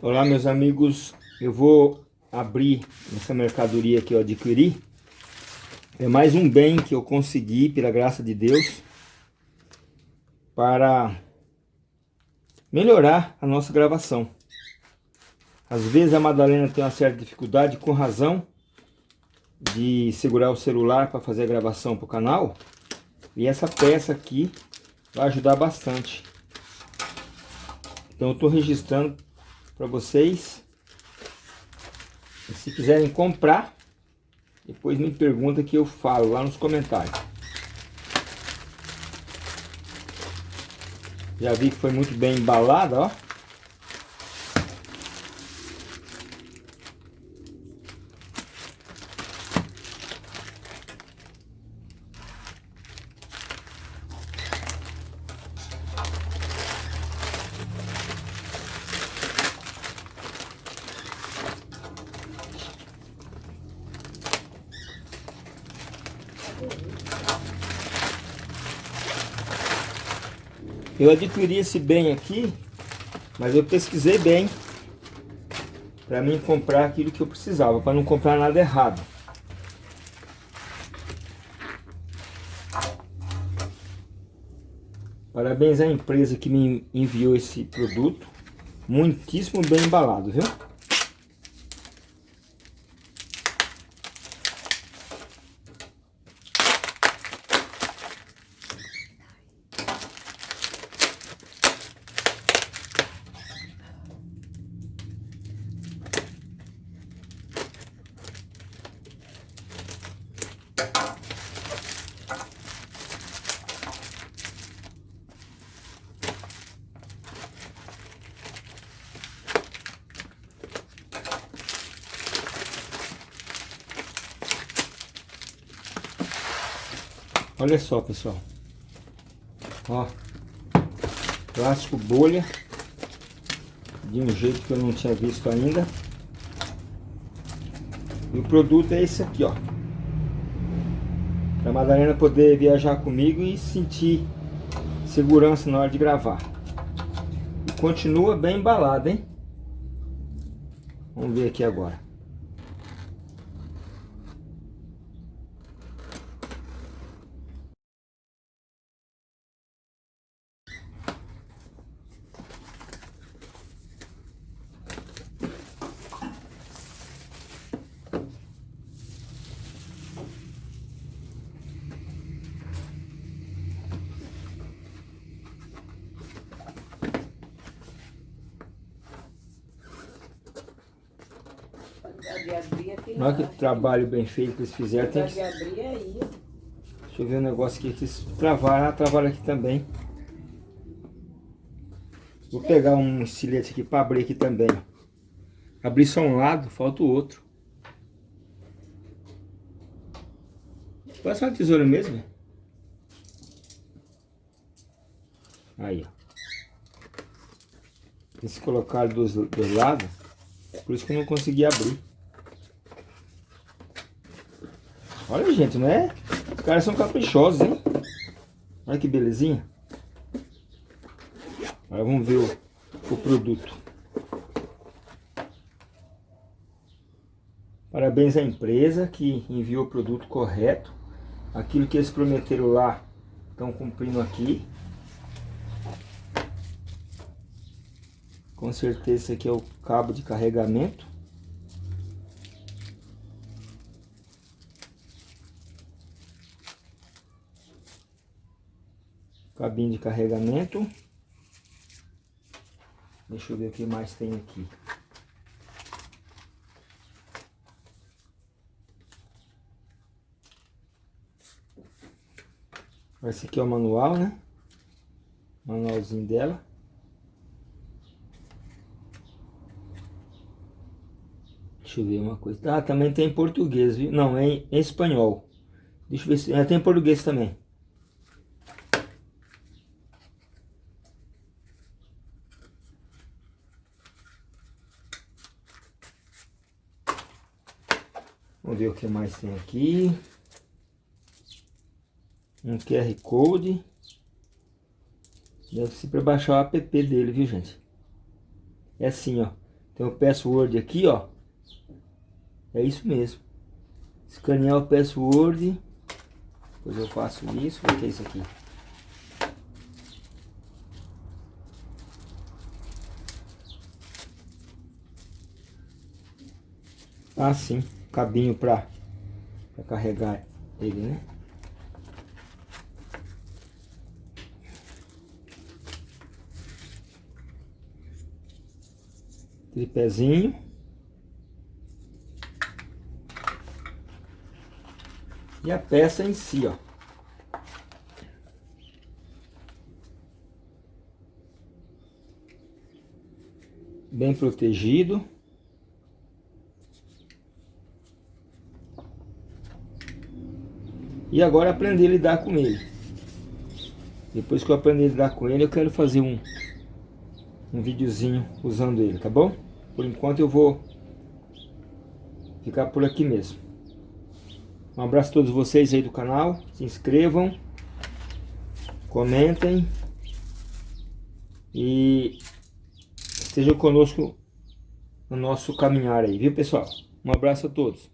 Olá meus amigos, eu vou abrir essa mercadoria que eu adquiri. É mais um bem que eu consegui, pela graça de Deus, para melhorar a nossa gravação. Às vezes a Madalena tem uma certa dificuldade, com razão, de segurar o celular para fazer a gravação para o canal. E essa peça aqui vai ajudar bastante. Então eu estou registrando para vocês. E se quiserem comprar, depois me pergunta que eu falo lá nos comentários. Já vi que foi muito bem embalada, ó. Eu adquiri esse bem aqui, mas eu pesquisei bem para mim comprar aquilo que eu precisava, para não comprar nada errado. Parabéns à empresa que me enviou esse produto, muitíssimo bem embalado, viu? Olha só, pessoal. Ó. Plástico bolha. De um jeito que eu não tinha visto ainda. E o produto é esse aqui, ó. Pra Madalena poder viajar comigo e sentir segurança na hora de gravar. E continua bem embalado, hein? Vamos ver aqui agora. Olha que trabalho bem feito que eles fizeram. Tem que... Deixa eu ver um negócio aqui. Que travaram, ah, travaram aqui também. Vou pegar um estilete aqui para abrir aqui também. Abrir só um lado, falta o outro. Ser uma tesoura mesmo. Aí, ó. Eles colocaram dos, dos lados. Por isso que eu não consegui abrir. Olha, gente, não é? Os caras são caprichosos, hein? Olha que belezinha. Agora vamos ver o, o produto. Parabéns à empresa que enviou o produto correto. Aquilo que eles prometeram lá, estão cumprindo aqui. Com certeza esse aqui é o cabo de carregamento. Cabinho de carregamento. Deixa eu ver o que mais tem aqui. Esse aqui é o manual, né? Manualzinho dela. Deixa eu ver uma coisa. Ah, também tem em português, viu? Não, é em, espanhol. Deixa eu ver se... É, tem em português também. Vamos ver o que mais tem aqui. Um QR Code. Deve ser para baixar o app dele, viu gente? É assim, ó. Tem o password aqui, ó. É isso mesmo. Escanear o password. Depois eu faço isso. O que é isso aqui? Ah, sim. Cabinho para carregar ele, né? tripézinho. E a peça em si, ó. Bem protegido. E agora aprender a lidar com ele. Depois que eu aprender a lidar com ele, eu quero fazer um, um videozinho usando ele, tá bom? Por enquanto eu vou ficar por aqui mesmo. Um abraço a todos vocês aí do canal. Se inscrevam. Comentem. E estejam conosco no nosso caminhar aí, viu pessoal? Um abraço a todos.